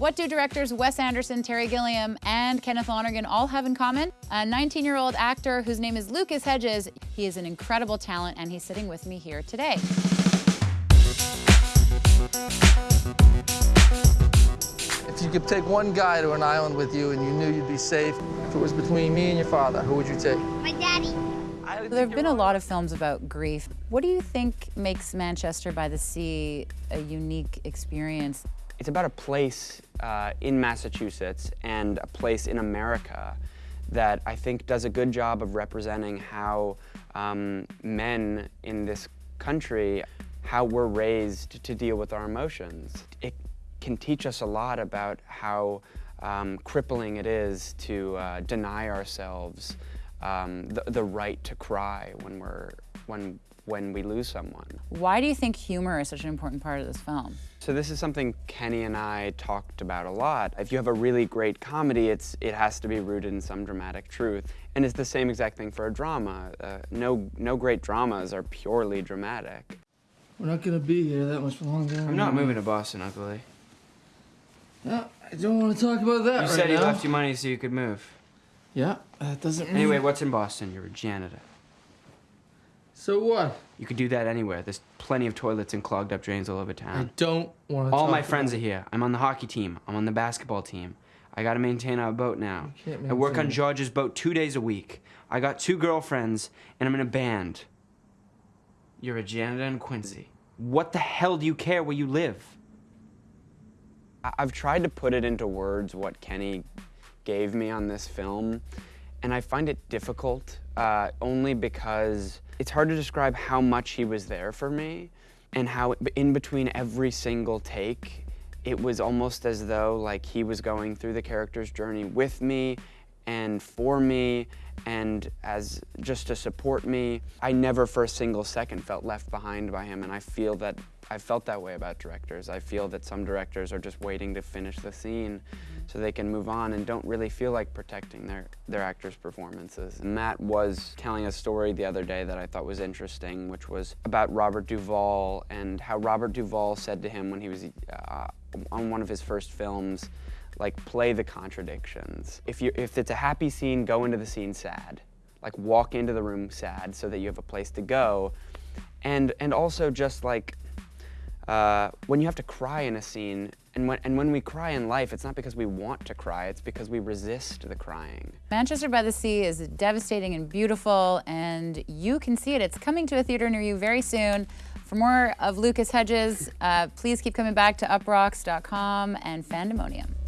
What do directors Wes Anderson, Terry Gilliam, and Kenneth Lonergan all have in common? A 19-year-old actor whose name is Lucas Hedges. He is an incredible talent, and he's sitting with me here today. If you could take one guy to an island with you and you knew you'd be safe, if it was between me and your father, who would you take? My daddy. There have been a lot of films about grief. What do you think makes Manchester by the Sea a unique experience? It's about a place uh, in Massachusetts and a place in America that I think does a good job of representing how um, men in this country, how we're raised to deal with our emotions. It can teach us a lot about how um, crippling it is to uh, deny ourselves um, the, the right to cry when we're when when we lose someone. Why do you think humor is such an important part of this film? So this is something Kenny and I talked about a lot. If you have a really great comedy, it's it has to be rooted in some dramatic truth. And it's the same exact thing for a drama. Uh, no, no great dramas are purely dramatic. We're not gonna be here that much longer. I'm not moving to Boston, Ugly. Yeah, I don't want to talk about that You right said he now. left you money so you could move. Yeah, that doesn't mean... Anyway, what's in Boston? You're a janitor. So what? You could do that anywhere. There's plenty of toilets and clogged up drains all over town. I don't want to All talk my friends are here. I'm on the hockey team. I'm on the basketball team. I gotta maintain our boat now. You can't I work on George's boat two days a week. I got two girlfriends, and I'm in a band. You're a janitor in Quincy. What the hell do you care where you live? I've tried to put it into words what Kenny gave me on this film, and I find it difficult uh, only because it's hard to describe how much he was there for me and how in between every single take, it was almost as though like he was going through the character's journey with me and for me and as just to support me. I never for a single second felt left behind by him and I feel that I felt that way about directors. I feel that some directors are just waiting to finish the scene so they can move on and don't really feel like protecting their, their actors' performances. Matt was telling a story the other day that I thought was interesting, which was about Robert Duvall and how Robert Duvall said to him when he was uh, on one of his first films, like play the contradictions. If you if it's a happy scene, go into the scene sad. Like walk into the room sad so that you have a place to go. And and also just like uh, when you have to cry in a scene, and when, and when we cry in life, it's not because we want to cry, it's because we resist the crying. Manchester by the Sea is devastating and beautiful, and you can see it. It's coming to a theater near you very soon. For more of Lucas Hedges, uh, please keep coming back to uproxx.com and Fandemonium.